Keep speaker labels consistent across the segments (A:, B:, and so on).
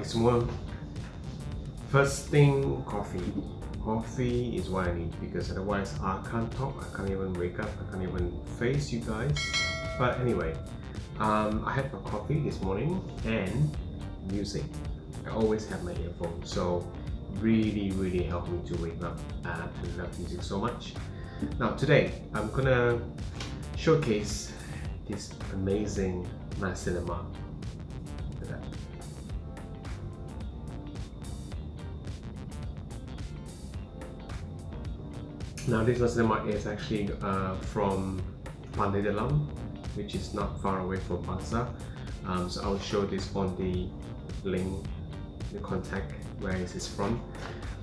A: semua. First thing, coffee. Coffee is what I need because otherwise I can't talk, I can't even wake up, I can't even face you guys. But anyway, um, I had my coffee this morning and music. I always have my earphones, so really, really helped me to wake up. Uh, I love music so much. Now today, I'm gonna showcase this amazing nasi Now this nasi lemak is actually uh, from Pantai Dalam, which is not far away from Bangsar. Um, so I'll show this on the link, the contact where is from.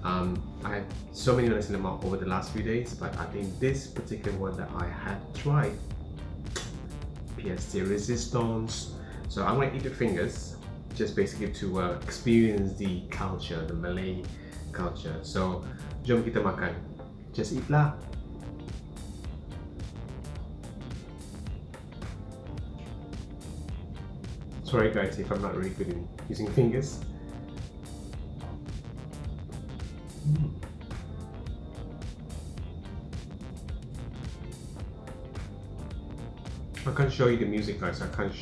A: Um, I had so many nasi lemak over the last few days, but I think this particular one that I had tried, PST resistance. So I'm gonna eat the fingers, just basically to uh, experience the culture, the Malay culture. So jom kita makan. Just eat lah. Sorry guys if I'm not really good in using fingers. I can't show you the music guys, I can't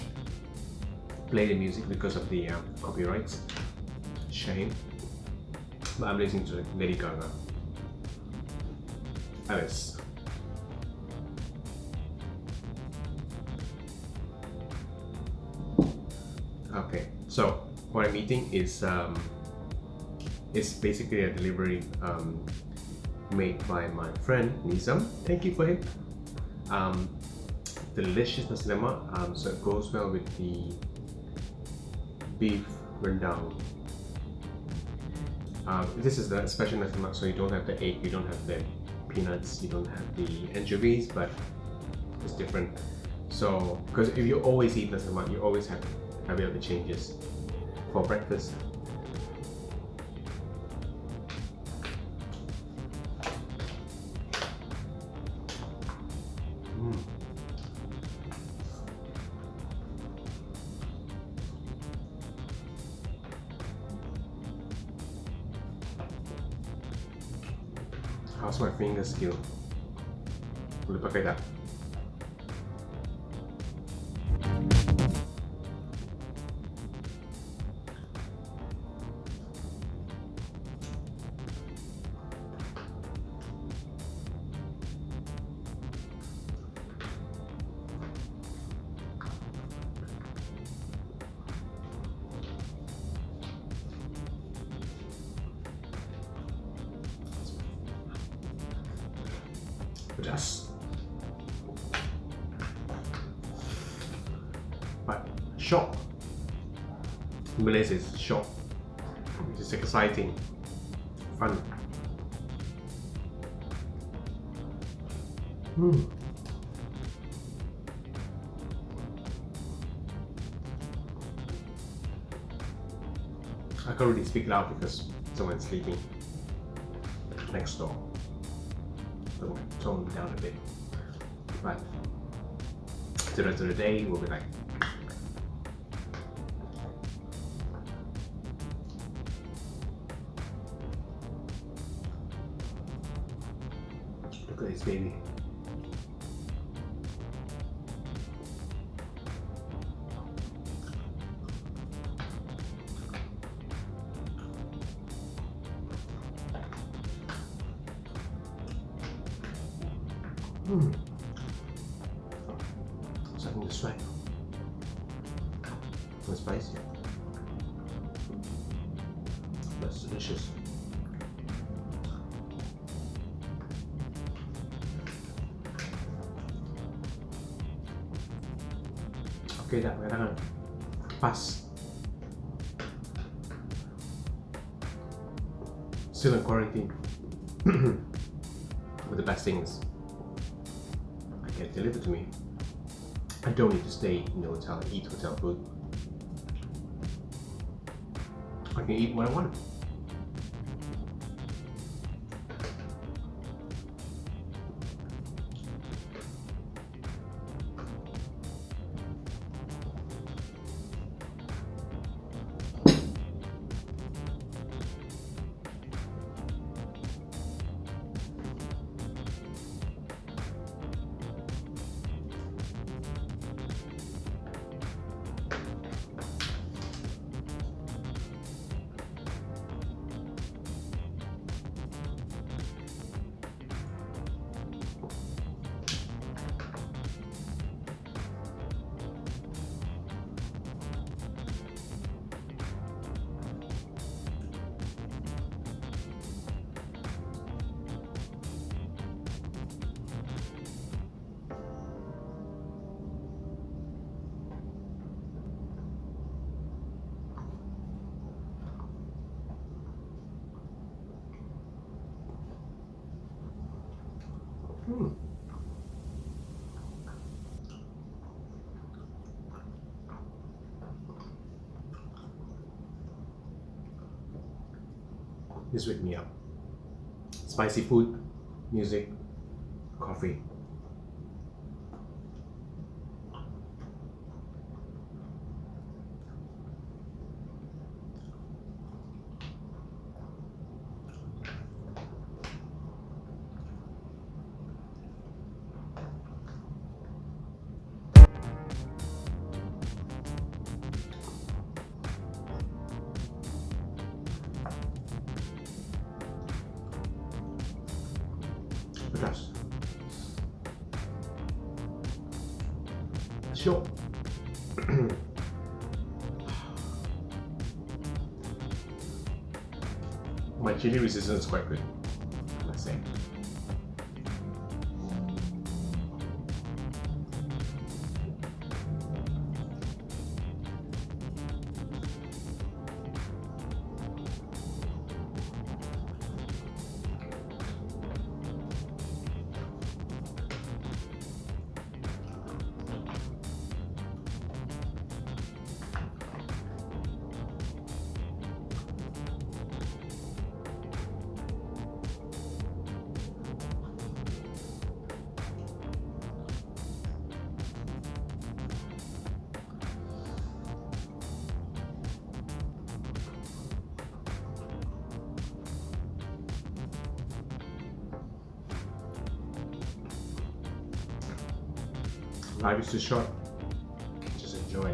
A: play the music because of the uh, copyrights. Shame. But I'm listening to Lady Gaga. Alice. Okay, so what I'm eating is um, basically a delivery um, made by my friend Nizam. Thank you for him. Um, delicious nasi lemak, um, so it goes well with the beef rendang. Um, this is the special nasi lemak, so you don't have the egg, you don't have the peanuts, you don't have the anchovies, but it's different. So, because if you always eat nasi lemak, you always have have the changes for breakfast. How's my finger skill? Boleh pakai tak? Pedas but shock Malaysia is which is exciting. Fun. Mm. I can't really speak loud because someone's sleeping next door so tone down a bit. But to the rest of the day, we'll be like. Look at this baby. Mm. Starting to sweat. It's spicy. That's delicious. Okay dah, pakai tangan. Pas. Still in quarantine. but the best thing is get delivered to me. I don't need to stay in the hotel and eat hotel food. I can eat what I want. This wake me up. Spicy food, music, coffee. My chili resistance is quite good. Say Life is too short. Just enjoy.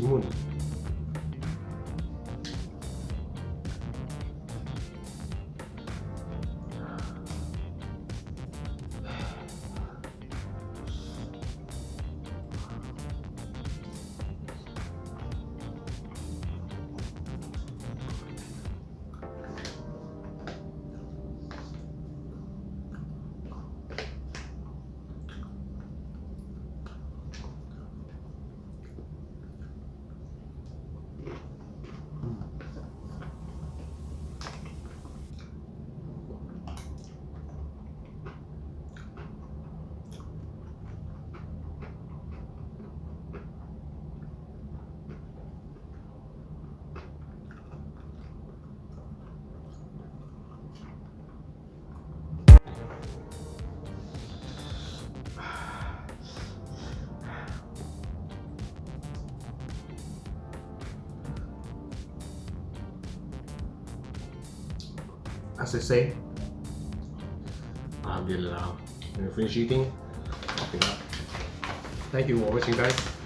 A: timun as I say, Alhamdulillah. When you finish eating, up. Thank you for watching guys.